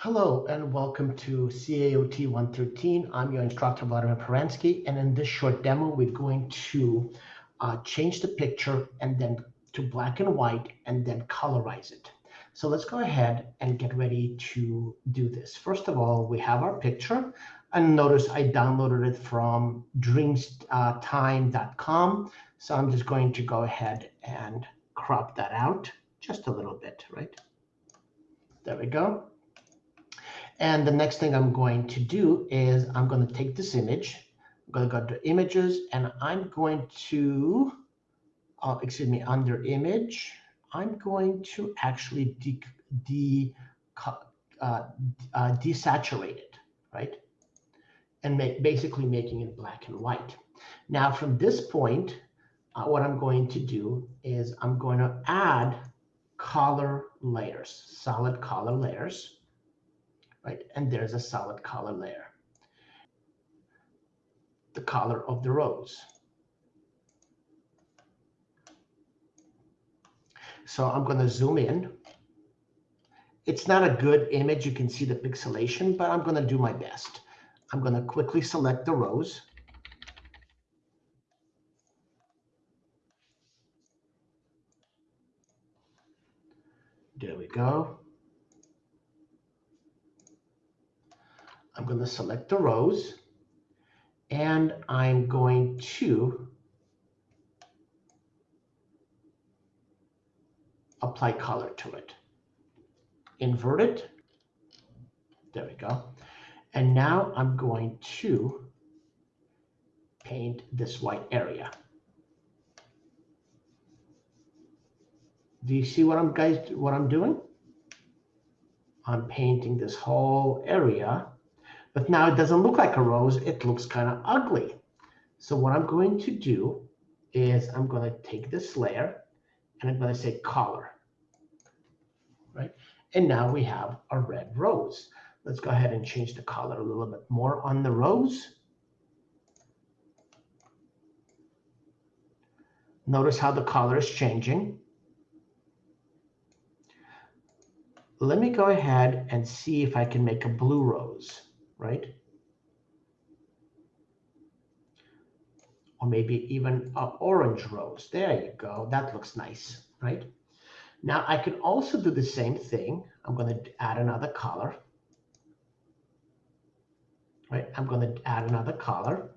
Hello and welcome to CAOT 113. I'm your instructor, Vladimir Peransky, and in this short demo, we're going to uh, change the picture and then to black and white and then colorize it. So let's go ahead and get ready to do this. First of all, we have our picture and notice I downloaded it from dreamstime.com. So I'm just going to go ahead and crop that out just a little bit, right? There we go. And the next thing I'm going to do is I'm going to take this image. I'm going to go to images and I'm going to, uh, excuse me, under image, I'm going to actually de, de uh, uh, desaturate it, right? And make basically making it black and white. Now from this point, uh, what I'm going to do is I'm going to add color layers, solid color layers right? And there's a solid color layer. The color of the rose. So I'm going to zoom in. It's not a good image. You can see the pixelation, but I'm going to do my best. I'm going to quickly select the rose. There we go. I'm going to select the rose and I'm going to apply color to it. Invert it. There we go. And now I'm going to paint this white area. Do you see what I'm guys what I'm doing? I'm painting this whole area but now it doesn't look like a rose. It looks kind of ugly. So what I'm going to do is I'm going to take this layer and I'm going to say color. Right? And now we have a red rose. Let's go ahead and change the color a little bit more on the rose. Notice how the color is changing. Let me go ahead and see if I can make a blue rose right? Or maybe even an orange rose. There you go. That looks nice, right? Now I can also do the same thing. I'm going to add another color. Right, I'm going to add another color.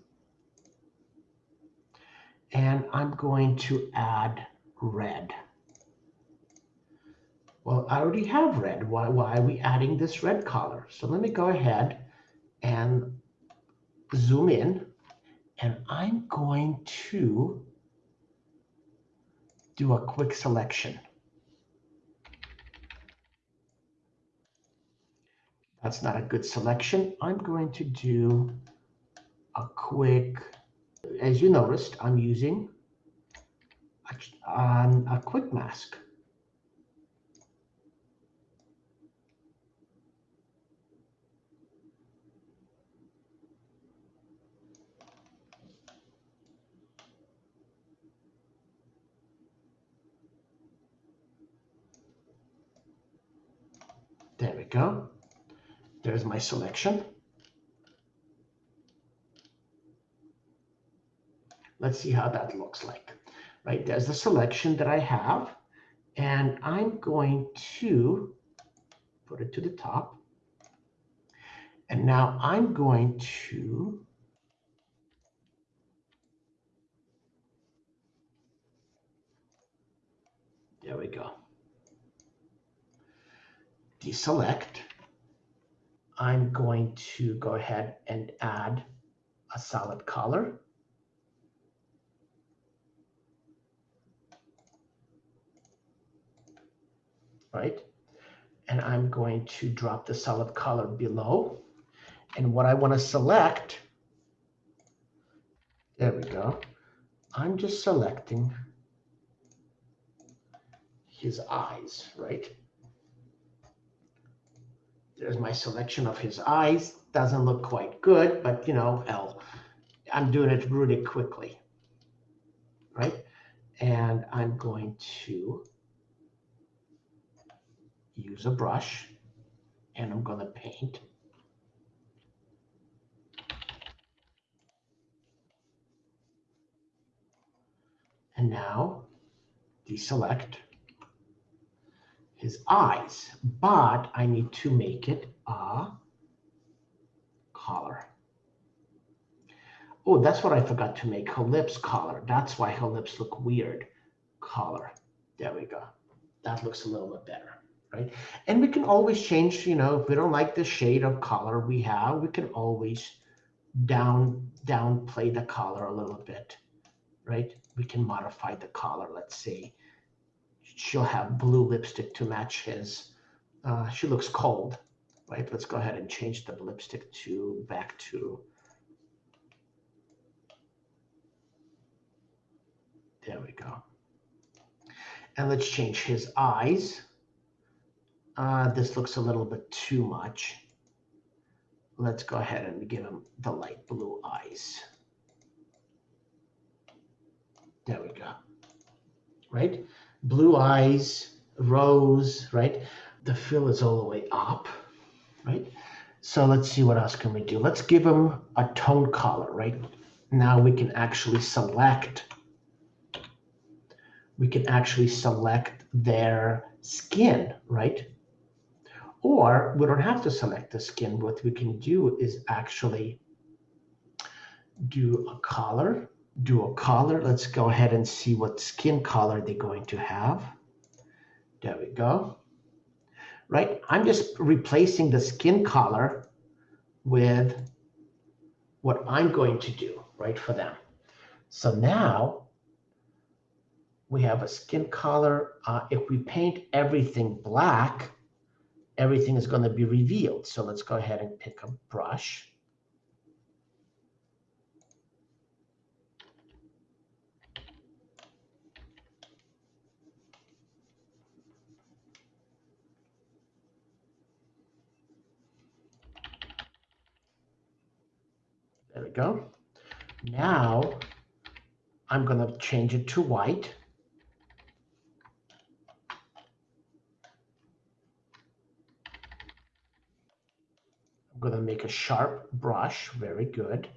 And I'm going to add red. Well, I already have red. Why, why are we adding this red color? So let me go ahead and zoom in and I'm going to do a quick selection. That's not a good selection. I'm going to do a quick, as you noticed, I'm using a, um, a quick mask. There we go. There's my selection. Let's see how that looks like. Right, there's the selection that I have. And I'm going to put it to the top. And now I'm going to There we go deselect, I'm going to go ahead and add a solid color. Right? And I'm going to drop the solid color below. And what I want to select, there we go. I'm just selecting his eyes, right? There's my selection of his eyes. Doesn't look quite good, but you know, L. I'm doing it really quickly, right? And I'm going to use a brush and I'm going to paint. And now deselect his eyes, but I need to make it a collar. Oh, that's what I forgot to make, her lips collar. That's why her lips look weird. Collar. There we go. That looks a little bit better, right? And we can always change, you know, if we don't like the shade of color we have, we can always down downplay the color a little bit, right? We can modify the color. Let's say she'll have blue lipstick to match his. Uh, she looks cold, right? Let's go ahead and change the lipstick to back to There we go. And let's change his eyes. Uh, this looks a little bit too much. Let's go ahead and give him the light blue eyes. There we go. Right? Blue eyes, rose, right? The fill is all the way up, right? So let's see what else can we do. Let's give them a tone color, right? Now we can actually select we can actually select their skin, right? Or we don't have to select the skin. What we can do is actually do a color, do a color. Let's go ahead and see what skin color they're going to have. There we go. Right, I'm just replacing the skin color with what I'm going to do, right, for them. So now we have a skin color. Uh, if we paint everything black, everything is going to be revealed. So let's go ahead and pick a brush. There we go. Now I'm going to change it to white. I'm going to make a sharp brush. Very good.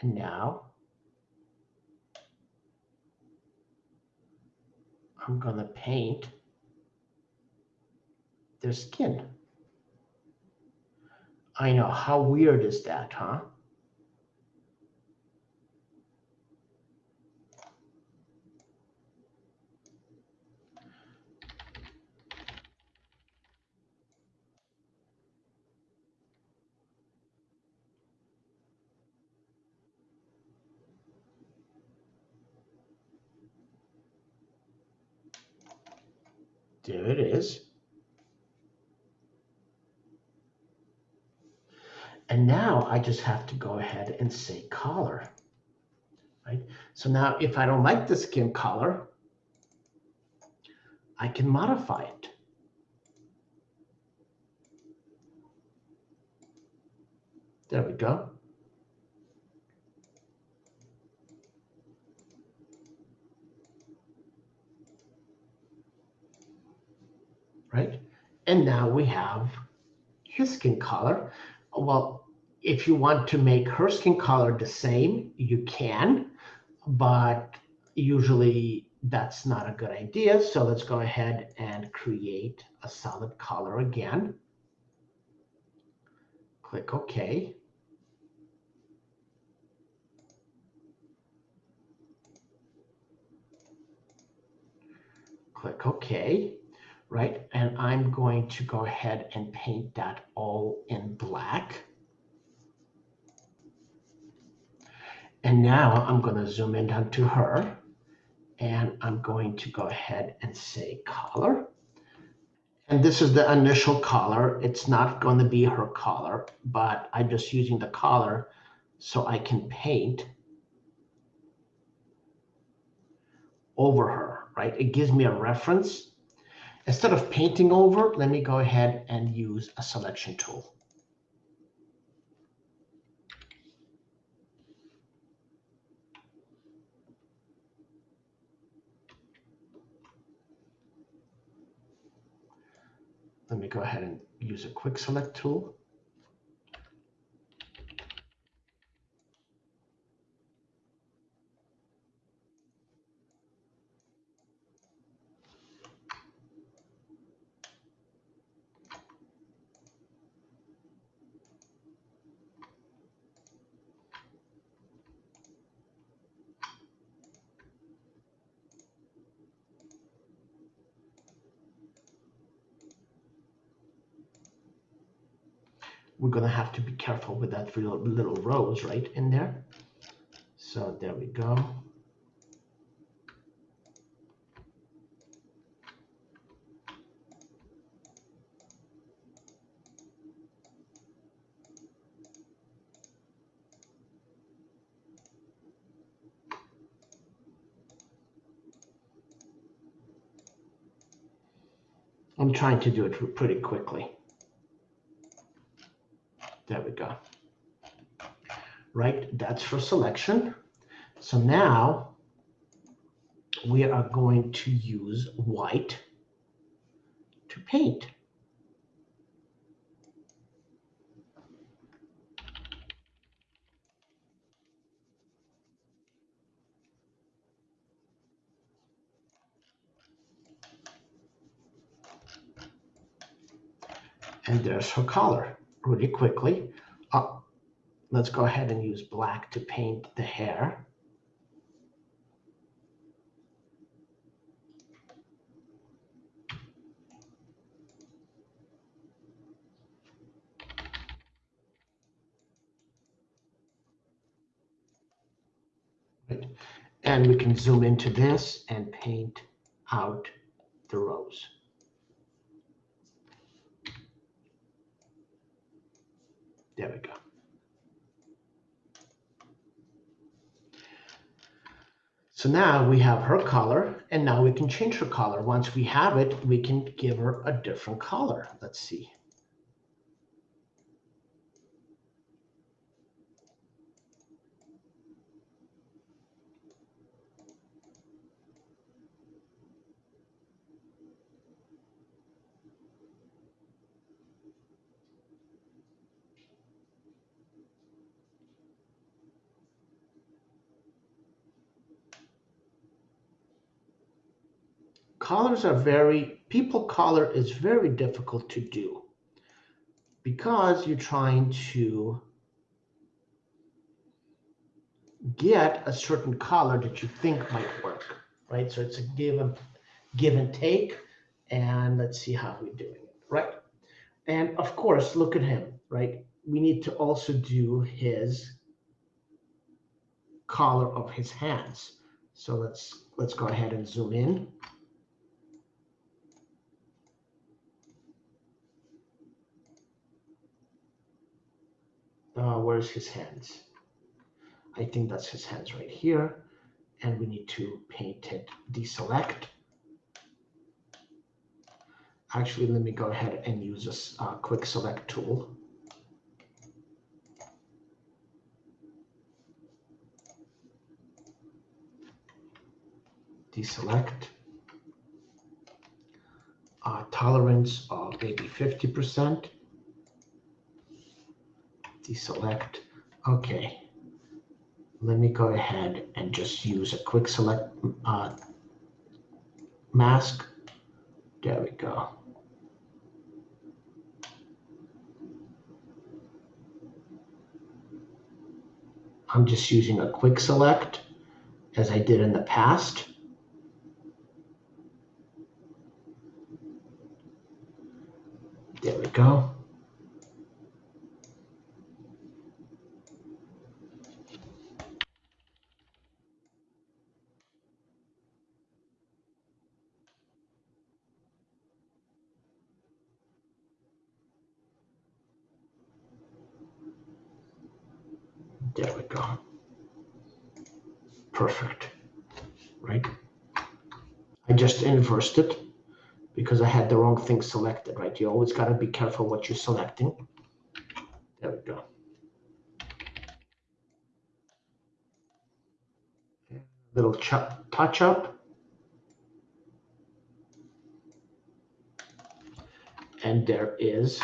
And now I'm going to paint their skin. I know, how weird is that, huh? There it is. And now I just have to go ahead and say color. Right? So now if I don't like the skin color, I can modify it. There we go. right? And now we have his skin color. Well, if you want to make her skin color the same, you can, but usually that's not a good idea. So let's go ahead and create a solid color again. Click OK. Click OK right? And I'm going to go ahead and paint that all in black. And now I'm going to zoom in onto her and I'm going to go ahead and say color. And this is the initial color. It's not going to be her color, but I'm just using the color so I can paint over her, right? It gives me a reference Instead of painting over, let me go ahead and use a selection tool. Let me go ahead and use a quick select tool. We're going to have to be careful with that little, little rose right in there. So there we go. I'm trying to do it pretty quickly. There we go. Right, that's for selection. So now we are going to use white to paint. And there's her color really quickly. Uh, let's go ahead and use black to paint the hair. And we can zoom into this and paint out the rose. There we go. So now we have her color, and now we can change her color. Once we have it, we can give her a different color. Let's see. Colors are very, people color is very difficult to do because you're trying to get a certain color that you think might work, right? So it's a give and, give and take, and let's see how we're doing it, right? And of course, look at him, right? We need to also do his color of his hands. So let's let's go ahead and zoom in. Uh, where's his hands? I think that's his hands right here. And we need to paint it, deselect. Actually, let me go ahead and use this uh, quick select tool. Deselect. Uh, tolerance of maybe 50% deselect. Okay. Let me go ahead and just use a quick select uh, mask. There we go. I'm just using a quick select as I did in the past. There we go. There we go. Perfect, right? I just inversed it because I had the wrong thing selected, right? You always got to be careful what you're selecting. There we go. Little touch up. And there is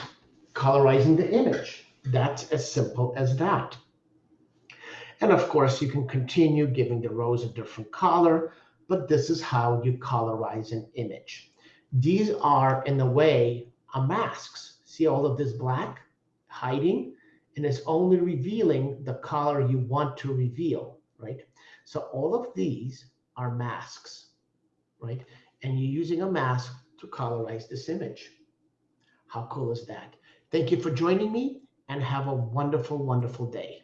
colorizing the image. That's as simple as that. And of course, you can continue giving the rose a different color, but this is how you colorize an image. These are, in a way, a masks. See all of this black hiding? And it's only revealing the color you want to reveal, right? So all of these are masks, right? And you're using a mask to colorize this image. How cool is that? Thank you for joining me and have a wonderful, wonderful day.